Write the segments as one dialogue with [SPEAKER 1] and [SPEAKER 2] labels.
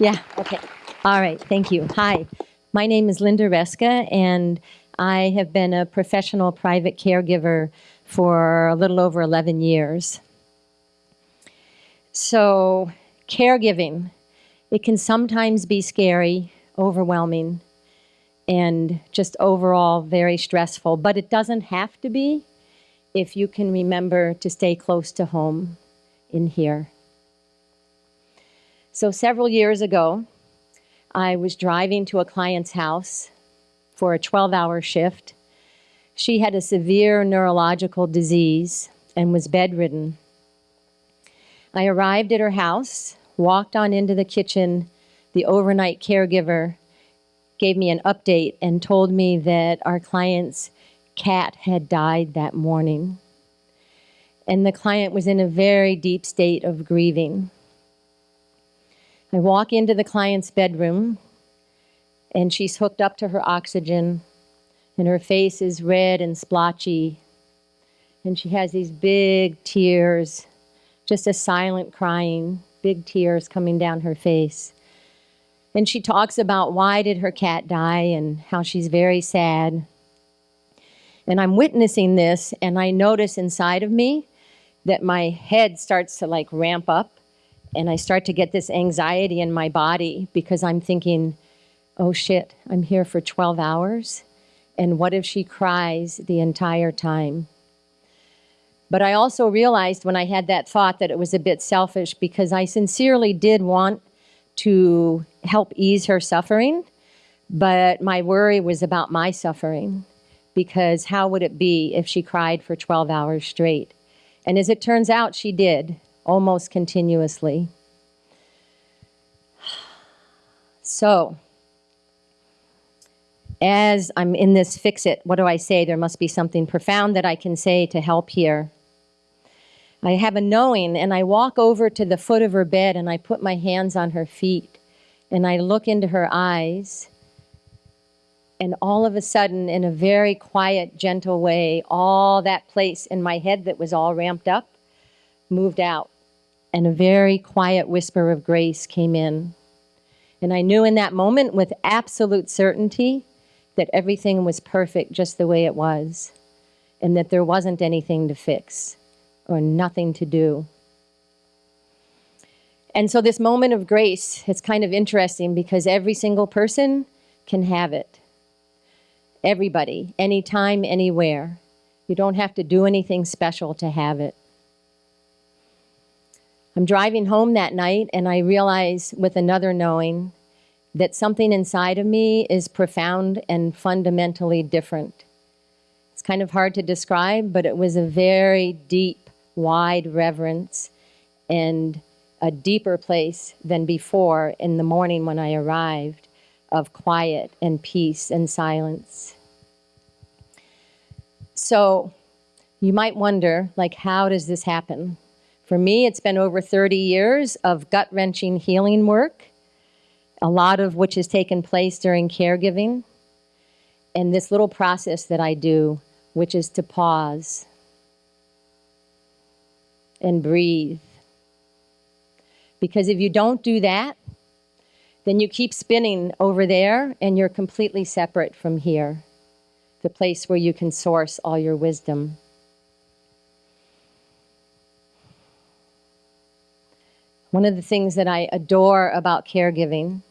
[SPEAKER 1] Yeah, okay. All right, thank you. Hi, my name is Linda Reska, and I have been a professional private caregiver for a little over 11 years. So, caregiving, it can sometimes be scary, overwhelming, and just overall very stressful, but it doesn't have to be if you can remember to stay close to home in here. So several years ago, I was driving to a client's house for a 12-hour shift. She had a severe neurological disease and was bedridden. I arrived at her house, walked on into the kitchen. The overnight caregiver gave me an update and told me that our client's cat had died that morning. And the client was in a very deep state of grieving. I walk into the client's bedroom and she's hooked up to her oxygen and her face is red and splotchy and she has these big tears, just a silent crying, big tears coming down her face. And she talks about why did her cat die and how she's very sad. And I'm witnessing this and I notice inside of me that my head starts to like ramp up and I start to get this anxiety in my body because I'm thinking, oh shit, I'm here for 12 hours. And what if she cries the entire time? But I also realized when I had that thought that it was a bit selfish because I sincerely did want to help ease her suffering, but my worry was about my suffering because how would it be if she cried for 12 hours straight? And as it turns out, she did almost continuously. So, as I'm in this fix it, what do I say? There must be something profound that I can say to help here. I have a knowing, and I walk over to the foot of her bed and I put my hands on her feet and I look into her eyes. And all of a sudden, in a very quiet, gentle way, all that place in my head that was all ramped up moved out and a very quiet whisper of grace came in. And I knew in that moment with absolute certainty that everything was perfect just the way it was and that there wasn't anything to fix or nothing to do. And so this moment of grace, it's kind of interesting because every single person can have it. Everybody, anytime, anywhere. You don't have to do anything special to have it. I'm driving home that night and I realize with another knowing that something inside of me is profound and fundamentally different. It's kind of hard to describe, but it was a very deep, wide reverence and a deeper place than before in the morning when I arrived of quiet and peace and silence. So you might wonder, like, how does this happen? For me, it's been over 30 years of gut-wrenching healing work, a lot of which has taken place during caregiving, and this little process that I do, which is to pause and breathe. Because if you don't do that, then you keep spinning over there and you're completely separate from here, the place where you can source all your wisdom. One of the things that I adore about caregiving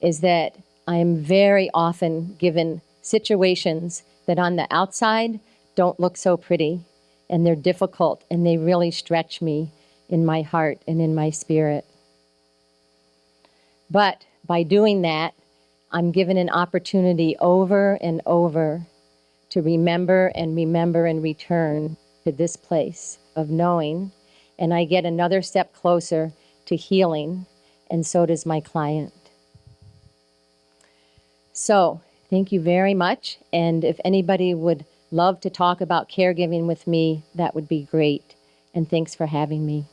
[SPEAKER 1] is that I am very often given situations that on the outside don't look so pretty and they're difficult and they really stretch me in my heart and in my spirit. But by doing that, I'm given an opportunity over and over to remember and remember and return to this place of knowing, and I get another step closer to healing, and so does my client. So, thank you very much. And if anybody would love to talk about caregiving with me, that would be great. And thanks for having me.